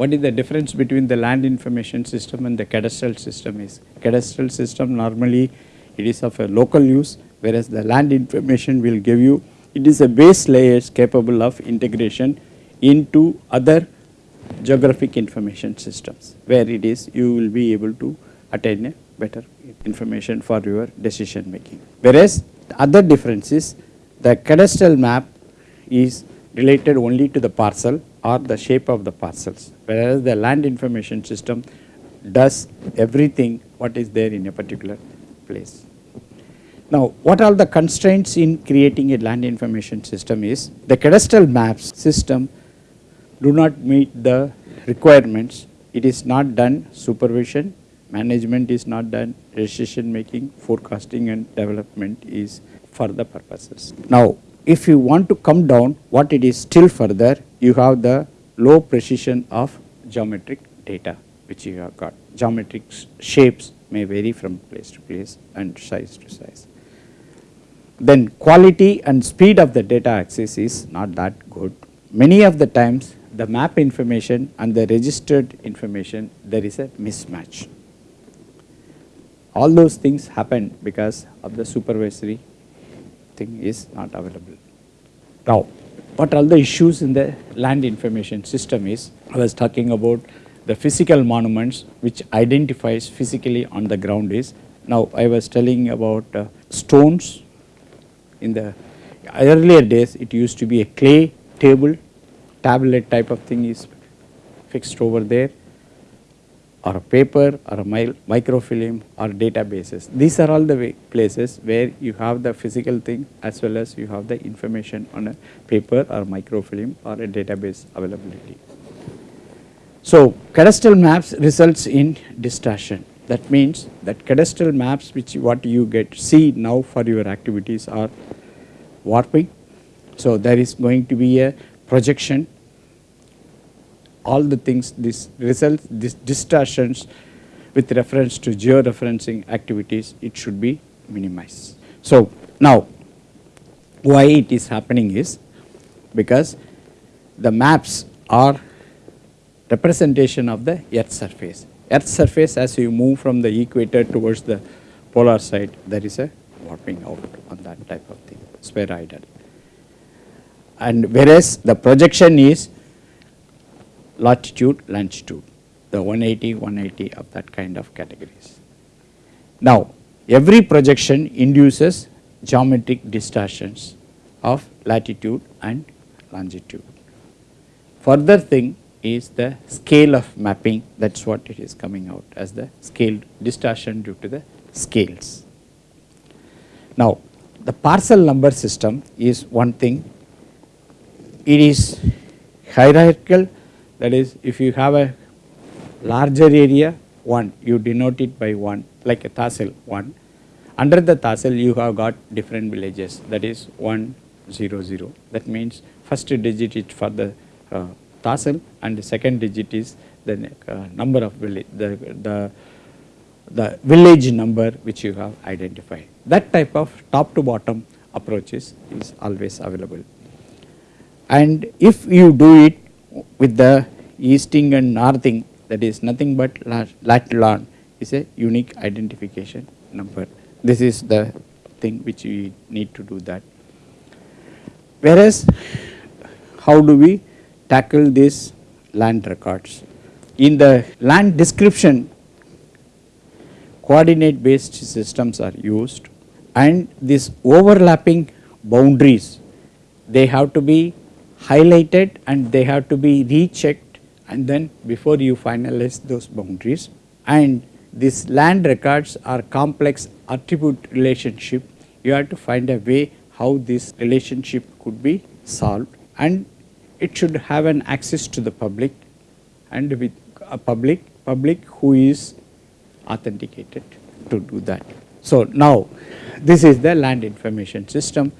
what is the difference between the land information system and the cadastral system is cadastral system normally it is of a local use whereas the land information will give you it is a base layers capable of integration into other geographic information systems where it is you will be able to attain a better information for your decision making. Whereas the other difference is the cadastral map is related only to the parcel or the shape of the parcels whereas the land information system does everything what is there in a particular place. Now what are the constraints in creating a land information system is the cadastral maps system do not meet the requirements it is not done supervision management is not done decision making forecasting and development is for the purposes. Now if you want to come down what it is still further you have the low precision of geometric data which you have got geometric shapes may vary from place to place and size to size. Then quality and speed of the data access is not that good. Many of the times the map information and the registered information there is a mismatch. All those things happen because of the supervisory thing is not available. Now what are the issues in the land information system is. I was talking about the physical monuments which identifies physically on the ground is. Now I was telling about uh, stones. In the earlier days it used to be a clay table. Tablet type of thing is fixed over there or a paper or a microfilm or databases. These are all the places where you have the physical thing as well as you have the information on a paper or microfilm or a database availability. So cadastral maps results in distortion that means that cadastral maps which what you get see now for your activities are warping. So there is going to be a projection all the things this results this distortions with reference to georeferencing activities it should be minimized. So now why it is happening is because the maps are representation of the earth surface. Earth surface as you move from the equator towards the polar side there is a warping out on that type of thing spheroidal. And whereas the projection is latitude, longitude, the 180, 180 of that kind of categories. Now, every projection induces geometric distortions of latitude and longitude. Further thing is the scale of mapping that is what it is coming out as the scale distortion due to the scales. Now, the parcel number system is one thing, it is hierarchical that is if you have a larger area 1 you denote it by 1 like a tahsil 1 under the tahsil you have got different villages. That is 1 0 0 that means first digit is for the uh, tahsil and the second digit is the uh, number of village the, the the village number which you have identified. That type of top to bottom approaches is always available. And if you do it with the easting and northing that is nothing but lat long is a unique identification number. This is the thing which we need to do that. Whereas how do we tackle these land records? In the land description coordinate based systems are used and these overlapping boundaries they have to be highlighted and they have to be rechecked and then before you finalize those boundaries. And these land records are complex attribute relationship. You have to find a way how this relationship could be solved. And it should have an access to the public and with a public public who is authenticated to do that. So now this is the land information system.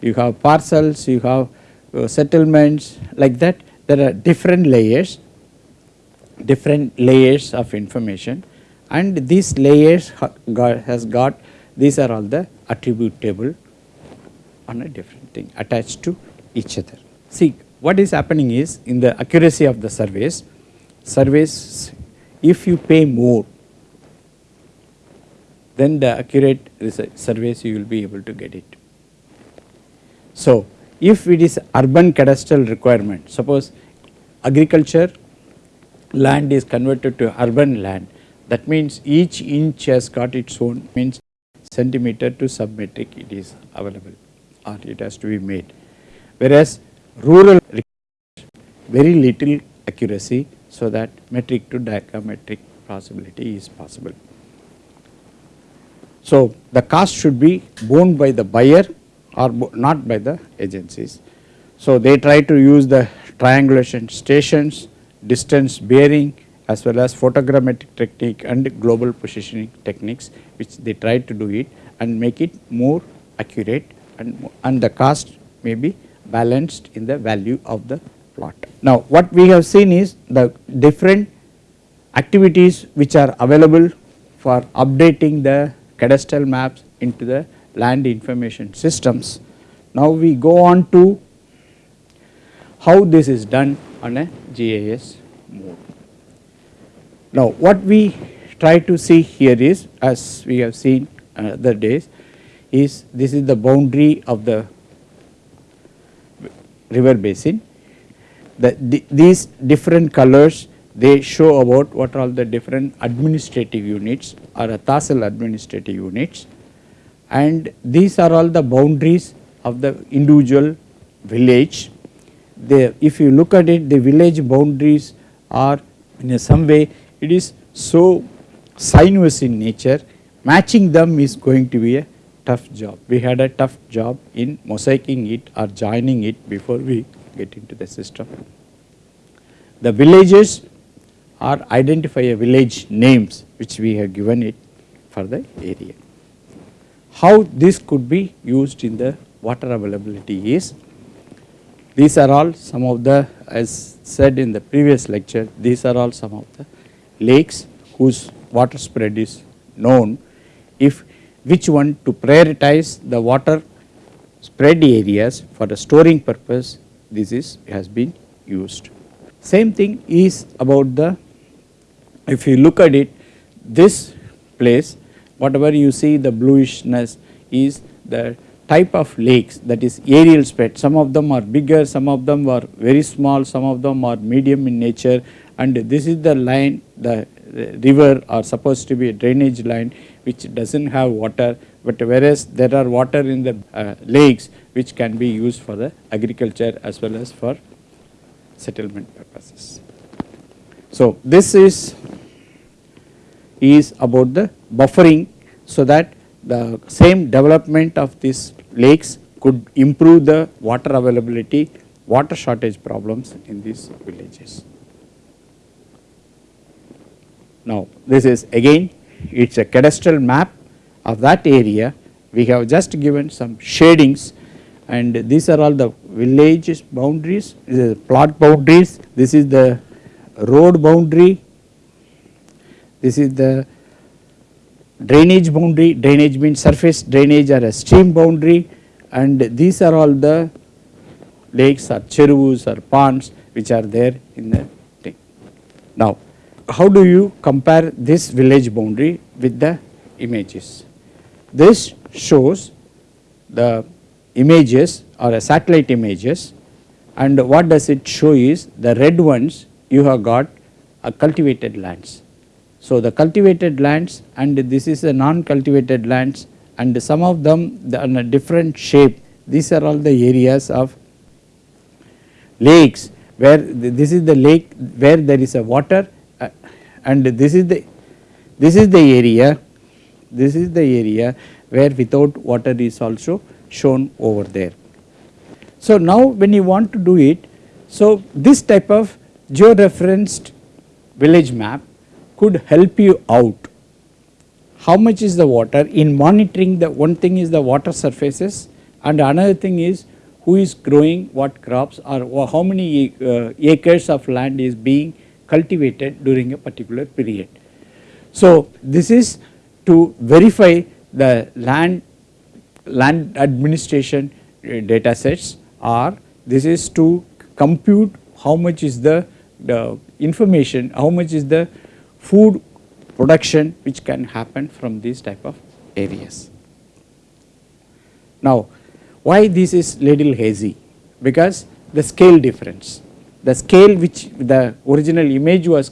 You have parcels you have uh, settlements like that there are different layers different layers of information and these layers got, has got these are all the attribute table on a different thing attached to each other. See what is happening is in the accuracy of the surveys surveys if you pay more then the accurate surveys you will be able to get it. So, if it is urban cadastral requirement suppose agriculture land is converted to urban land that means each inch has got its own means centimeter to submetric it is available or it has to be made. Whereas rural very little accuracy so that metric to diagrammetric possibility is possible. So the cost should be borne by the buyer or not by the agencies. So they try to use the triangulation stations, distance bearing as well as photogrammetric technique and global positioning techniques which they try to do it and make it more accurate and, and the cost may be balanced in the value of the plot. Now what we have seen is the different activities which are available for updating the cadastral maps into the land information systems. Now we go on to how this is done on a GIS mode. Now what we try to see here is as we have seen other days is this is the boundary of the river basin. The, the, these different colors they show about what are all the different administrative units or a Tahsil administrative units and these are all the boundaries of the individual village. They, if you look at it the village boundaries are in some way it is so sinuous in nature matching them is going to be a tough job. We had a tough job in mosaicing it or joining it before we get into the system. The villages are identify a village names which we have given it for the area. How this could be used in the water availability is these are all some of the as said in the previous lecture these are all some of the lakes whose water spread is known if which one to prioritize the water spread areas for the storing purpose this is has been used. Same thing is about the if you look at it this place whatever you see the bluishness is the type of lakes that is aerial spread. Some of them are bigger some of them are very small some of them are medium in nature. And this is the line the river are supposed to be a drainage line which does not have water. But whereas there are water in the uh, lakes which can be used for the agriculture as well as for settlement purposes. So this is is about the buffering so that the same development of these lakes could improve the water availability, water shortage problems in these villages. Now this is again it is a cadastral map of that area. We have just given some shadings and these are all the villages boundaries, this is plot boundaries, this is the road boundary, this is the drainage boundary, drainage means surface drainage or a stream boundary and these are all the lakes or cherus or ponds which are there in the thing. Now how do you compare this village boundary with the images? This shows the images or a satellite images and what does it show is the red ones you have got a cultivated lands so the cultivated lands and this is a non-cultivated lands and some of them on a different shape these are all the areas of lakes where this is the lake where there is a water uh, and this is the this is the area this is the area where without water is also shown over there. So now when you want to do it so this type of georeferenced village map could help you out. How much is the water in monitoring the one thing is the water surfaces and another thing is who is growing what crops or how many uh, acres of land is being cultivated during a particular period. So this is to verify the land land administration uh, data sets or this is to compute how much is the the information, how much is the food production which can happen from these type of areas. Now, why this is little hazy? Because the scale difference. The scale which the original image was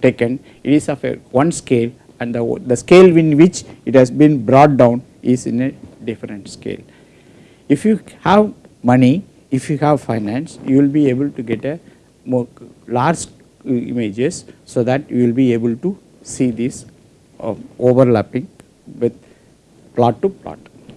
taken, it is of a one scale and the, the scale in which it has been brought down is in a different scale. If you have money, if you have finance, you will be able to get a more large images so that you will be able to see this uh, overlapping with plot to plot.